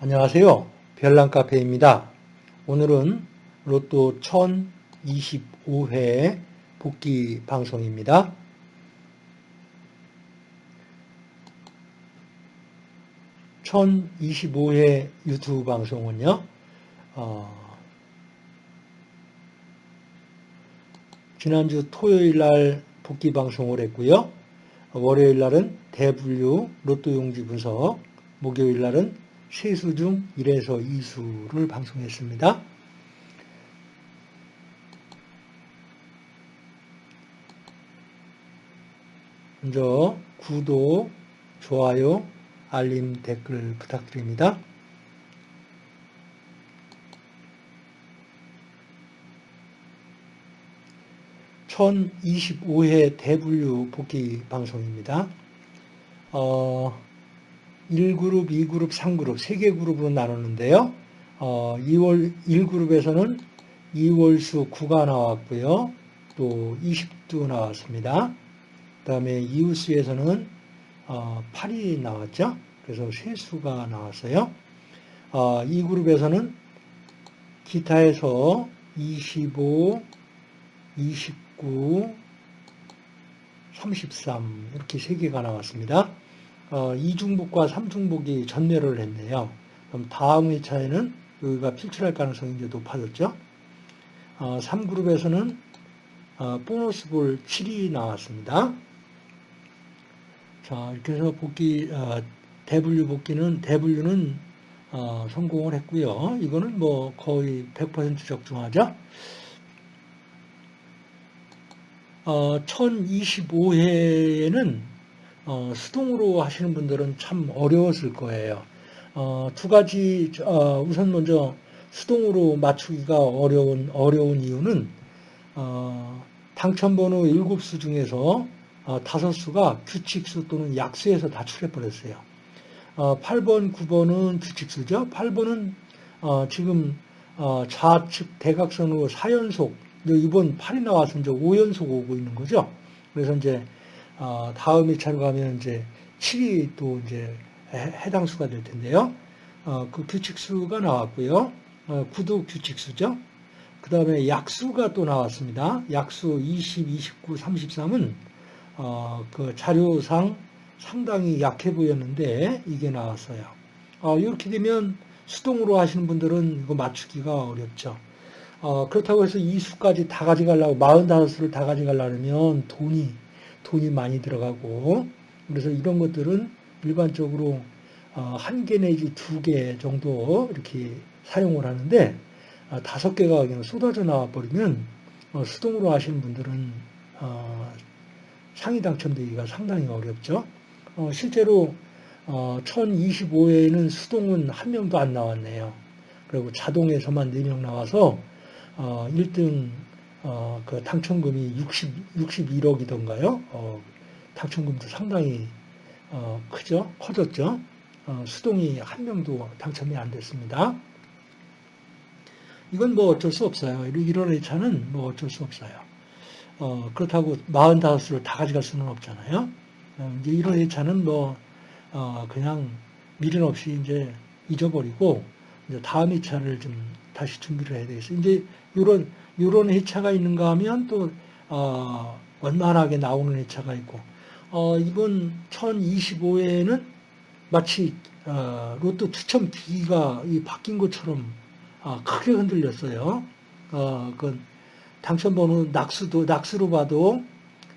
안녕하세요. 별난카페입니다. 오늘은 로또 1025회 복귀 방송입니다. (1025회) 유튜브 방송은요 어, 지난주 토요일 날 복귀 방송을 했고요 월요일 날은 대분류 로또 용지 분석 목요일 날은 세수 중 1에서 2수를 방송했습니다. 먼저 구독, 좋아요, 알림, 댓글 부탁드립니다. (1025회) 대분류 복귀 방송입니다. 어, 1그룹, 2그룹, 3그룹, 3개 그룹으로 나누는데요. 어, 2월 1그룹에서는 2월수 9가 나왔고요. 또 20도 나왔습니다. 그 다음에 이웃수에서는 어, 8이 나왔죠. 그래서 세수가 나왔어요. 어, 이 그룹에서는 기타에서 25, 29, 33 이렇게 3개가 나왔습니다. 어, 이중복과 삼중복이 전멸을 했네요. 그럼 다음 회차에는 여기가 필출할 가능성이 이제 높아졌죠. 어, 3그룹에서는 어, 보너스 볼 7이 나왔습니다. 자, 이렇게 해서 복귀, 어, 대분류 복귀는, 대분류는 어, 성공을 했고요. 이거는 뭐 거의 100% 적중하죠. 어, 1025회에는 어, 수동으로 하시는 분들은 참 어려웠을 거예요. 어, 두 가지 어, 우선 먼저 수동으로 맞추기가 어려운 어려운 이유는 어, 당첨번호 7수 중에서 어, 5수가 규칙수 또는 약수에서 다 출해 버렸어요. 어, 8번, 9번은 규칙수죠. 8번은 어, 지금 어, 좌측 대각선으로 4연속 이번 8이 나와서 이제 5연속 오고 있는 거죠. 그래서 이제 어, 다음 1차로 가면 이제 7이 또 이제 해당 수가 될 텐데요. 어, 그 규칙수가 나왔고요. 어, 구도 규칙수죠. 그 다음에 약수가 또 나왔습니다. 약수 20, 29, 33은 어, 그 자료상 상당히 약해 보였는데 이게 나왔어요. 어, 이렇게 되면 수동으로 하시는 분들은 이거 맞추기가 어렵죠. 어, 그렇다고 해서 이 수까지 다 가져가려고 45수를 다 가져가려면 돈이 돈이 많이 들어가고 그래서 이런 것들은 일반적으로 어, 한개 내지 두 개 정도 이렇게 사용을 하는데 어, 다섯 개가 그냥 쏟아져 나와 버리면 어, 수동으로 하시는 분들은 상위 당첨되기가 상당히 어렵죠. 실제로 1025회에는 수동은 한 명도 안 나왔네요. 그리고 자동에서만 4명 나와서 1등 어, 그 당첨금이 60, 61억이던가요? 어, 당첨금도 상당히 어, 크죠? 커졌죠? 어, 수동이 한 명도 당첨이 안 됐습니다. 이건 뭐 어쩔 수 없어요. 이런 회차는 뭐 어쩔 수 없어요. 어, 그렇다고 45수를 다 가져갈 수는 없잖아요. 어, 이제 이런 회차는 뭐, 어, 그냥 미련 없이 이제 잊어버리고, 이제 다음 회차를 좀 다시 준비를 해야 되겠어요. 이제 이런 이런 회차가 있는가 하면 또 어, 원만하게 나오는 회차가 있고 어, 이번 1025회에는 마치 어, 로또 추첨 기기가 바뀐 것처럼 어, 크게 흔들렸어요. 어, 그 당첨번호 낙수도 낙수로 봐도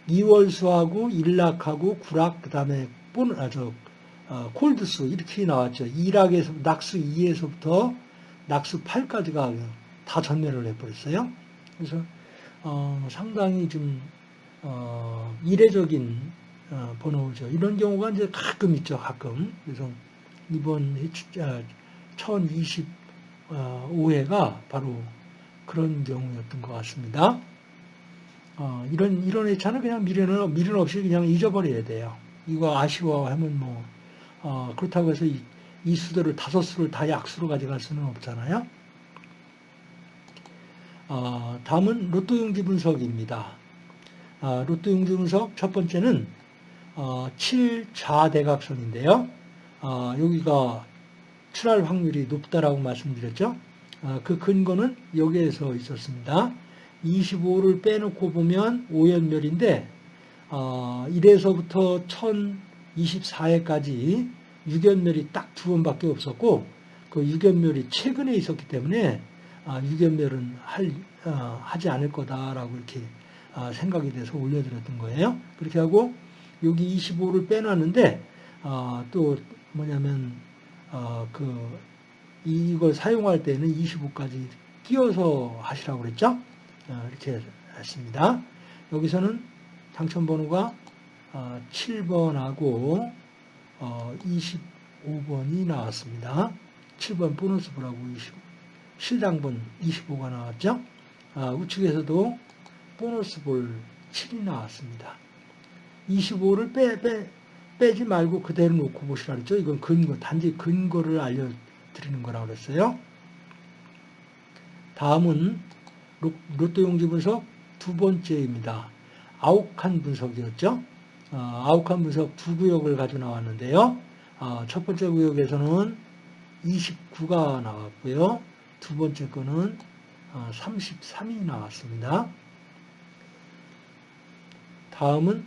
2월수하고 일락하고 구락 그다음에 본 아저 어, 콜드수 이렇게 나왔죠. 1락에서 낙수 2에서부터 낙수 8까지가 다 전멸을 해버렸어요. 그래서 어, 상당히 좀 어, 이례적인 어, 번호죠. 이런 경우가 이제 가끔 있죠. 가끔. 그래서 이번 1025회가 어, 바로 그런 경우였던 것 같습니다. 어, 이런 이런 회차는 그냥 미련 미련 없이 그냥 잊어버려야 돼요. 이거 아쉬워하면 뭐 어, 그렇다고 해서 이, 이 수들을 다섯 수를 다 약수로 가져갈 수는 없잖아요. 어, 다음은 로또 용지 분석입니다. 어, 로또 용지 분석 첫 번째는 어, 7좌대각선인데요. 어, 여기가 출할 확률이 높다라고 말씀드렸죠. 아, 그 근거는 여기에서 있었습니다. 25를 빼놓고 보면 오연멸인데 어, 1에서부터 1024회까지 유견멸이 딱 두 번밖에 없었고 그 유견멸이 최근에 있었기 때문에 아, 유견멸은 할, 어, 하지 않을 거다라고 이렇게 아, 생각이 돼서 올려드렸던 거예요. 그렇게 하고 여기 25를 빼놨는데 어, 또 뭐냐면 어, 그 이걸 사용할 때는 25까지 끼워서 하시라고 그랬죠. 어, 이렇게 했습니다. 여기서는 당첨 번호가 7번하고 어, 25번이 어, 나왔습니다. 7번 보너스 브라고 20, 실당번 25가 나왔죠. 아, 우측에서도 보너스 볼 7이 나왔습니다. 25를 빼, 빼, 빼지 말고 그대로 놓고 보시라 그랬죠. 이건 근거, 단지 근거를 알려드리는 거라고 그랬어요. 다음은 로또 용지 분석 두 번째입니다. 아욱한 분석이었죠. 어, 아욱한 분석 두 구역을 가지고 나왔는데요. 어, 첫 번째 구역에서는 29가 나왔고요. 두 번째 거는 33이 어, 나왔습니다. 다음은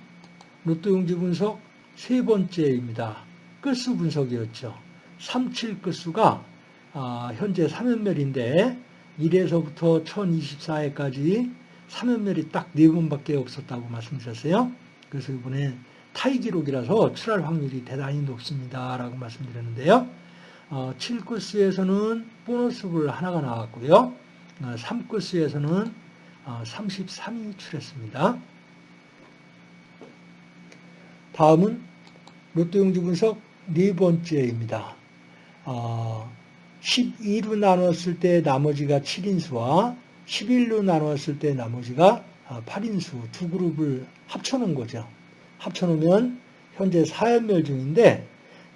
로또 용지 분석 세 번째입니다. 끝수 분석이었죠. 37 끝수가 현재 3연멸인데 1에서부터 1024회까지 3연멸이 딱 4번밖에 없었다고 말씀드렸어요. 그래서 이번에 타이 기록이라서 출할 확률이 대단히 높습니다. 라고 말씀드렸는데요. 어, 7코스에서는 보너스볼 하나가 나왔고요. 어, 3코스에서는 어, 33이 출했습니다. 다음은 로또 용지 분석 네 번째입니다. 어, 12로 나눴을 때 나머지가 7인수와 11로 나눴을 때 나머지가 8인수 아, 두 그룹을 합쳐놓은 거죠. 합쳐놓으면 현재 4연멸 중인데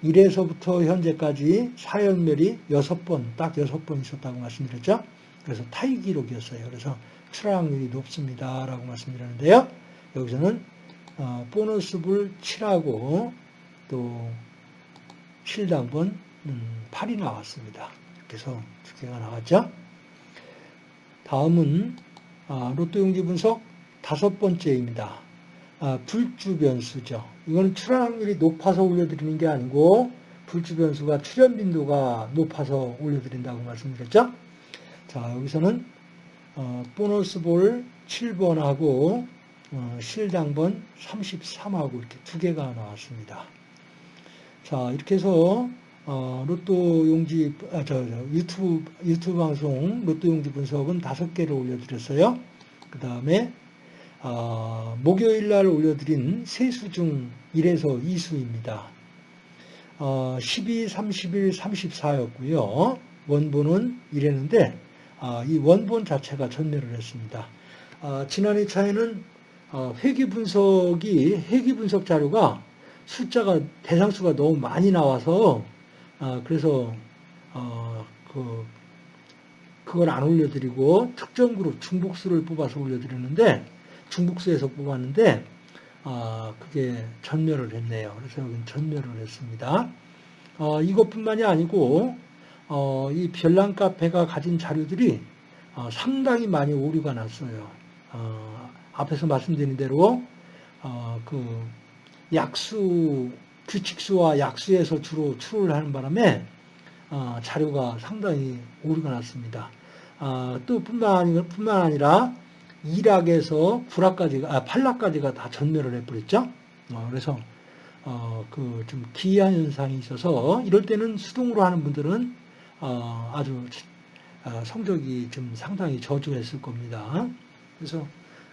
1에서부터 현재까지 4연멸이 6번, 딱 6번 있었다고 말씀드렸죠. 그래서 타이 기록이었어요. 그래서 출하 확률이 높습니다. 라고 말씀드렸는데요. 여기서는 어, 보너스불 7하고 또 7당번 8이 음, 나왔습니다. 그래서 두 개가 나왔죠. 다음은 아, 로또 용지 분석 다섯 번째입니다. 아, 불주 변수죠. 이거는 출현 확률이 높아서 올려드리는 게 아니고 불주 변수가 출현 빈도가 높아서 올려드린다고 말씀드렸죠. 자 여기서는 어, 보너스 볼 7번하고 어, 실당번 33하고 이렇게 두 개가 나왔습니다. 자 이렇게 해서 어, 로또 용지, 아, 저, 저, 유튜브, 유튜브 방송 로또 용지 분석은 다섯 개를 올려드렸어요. 그 다음에, 어, 목요일 날 올려드린 세수 중 1에서 2수입니다. 어, 12, 31, 34였고요. 원본은 이랬는데, 아, 이 원본 자체가 전멸을 했습니다. 아, 지난 2차에는 어, 회귀 분석이, 회귀 분석 자료가 숫자가, 대상수가 너무 많이 나와서 아, 그래서 어, 그 그걸 안 올려드리고 특정 그룹 중복수를 뽑아서 올려드렸는데 중복수에서 뽑았는데 아, 그게 전멸을 했네요. 그래서 여기는 전멸을 했습니다. 어, 이것뿐만이 아니고 어, 이 별난 카페가 가진 자료들이 어, 상당히 많이 오류가 났어요. 어, 앞에서 말씀드린 대로 어, 그 약수 규칙수와 약수에서 주로 출을 하는 바람에 어, 자료가 상당히 오류가 났습니다. 어, 또 뿐만, 아니, 뿐만 아니라 1학에서 9학까지가, 아, 8학까지가 다 전멸을 해버렸죠. 어, 그래서 어, 그 좀 기이한 현상이 있어서 이럴 때는 수동으로 하는 분들은 어, 아주 어, 성적이 좀 상당히 저조했을 겁니다. 그래서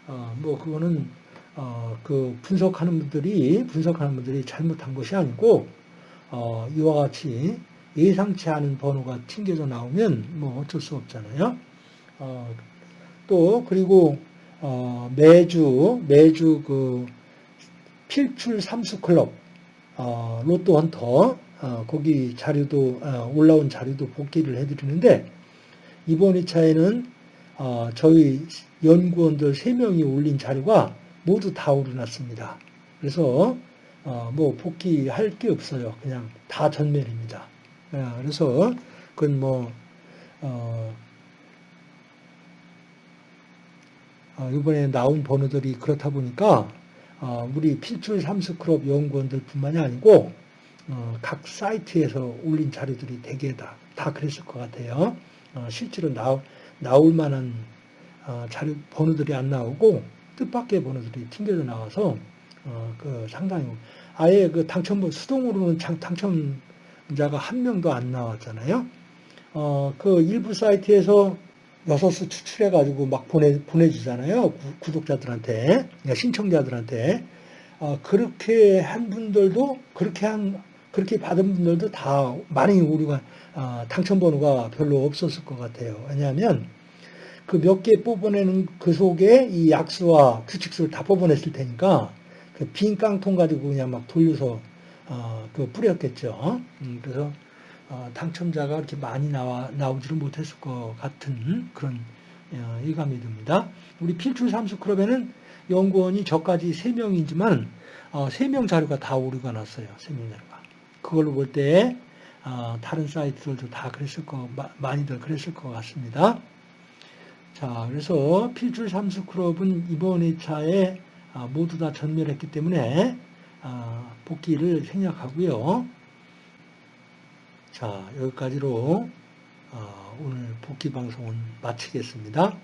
어, 뭐 그거는 어, 그 분석하는 분들이 분석하는 분들이 잘못한 것이 아니고 어, 이와 같이 예상치 않은 번호가 튕겨져 나오면 뭐 어쩔 수 없잖아요. 어, 또 그리고 어, 매주 매주 그 필출 삼수 클럽 어, 로또 헌터 어, 거기 자료도 어, 올라온 자료도 복귀를 해드리는데 이번 2차에는 어, 저희 연구원들 3명이 올린 자료가 모두 다 오르났습니다. 그래서 어, 뭐 복귀할 게 없어요. 그냥 다 전멸입니다. 어, 그래서 그건 뭐 어, 어, 이번에 나온 번호들이 그렇다 보니까 어, 우리 필출 삼스크럽 연구원들 뿐만이 아니고 어, 각 사이트에서 올린 자료들이 대개 다, 다 그랬을 것 같아요. 어, 실제로 나, 나올 만한 어, 자료 번호들이 안 나오고 뜻밖의 번호들이 튕겨져 나와서 어, 그 상당히 아예 그 당첨 수동으로는 장, 당첨자가 한 명도 안 나왔잖아요. 어, 그 일부 사이트에서 여섯 수 추출해 가지고 막 보내 보내주잖아요. 구, 독자들한테 신청자들한테 어, 그렇게 한 분들도 그렇게 한 그렇게 받은 분들도 다 많이 우리가 어, 당첨 번호가 별로 없었을 것 같아요. 왜냐하면 그 몇 개 뽑아내는 그 속에 이 약수와 규칙수를 다 뽑아냈을 테니까 그 빈 깡통 가지고 그냥 막 돌려서 어, 그 뿌렸겠죠. 음, 그래서 어, 당첨자가 그렇게 많이 나와 나오지를 못했을 것 같은 그런 어, 예감이 듭니다. 우리 필출 삼수 클럽에는 연구원이 저까지 3명이지만 어, 3명 자료가 다 오류가 났어요. 3명 자료가. 그걸로 볼때 어, 다른 사이트들도 다 그랬을 거 많이들 그랬을 것 같습니다. 자, 그래서 필출 삼수 클럽은 이번 회차에 아, 모두 다 전멸했기 때문에 아, 복귀를 생략하고요. 자, 여기까지로 어, 오늘 복귀 방송은 마치겠습니다.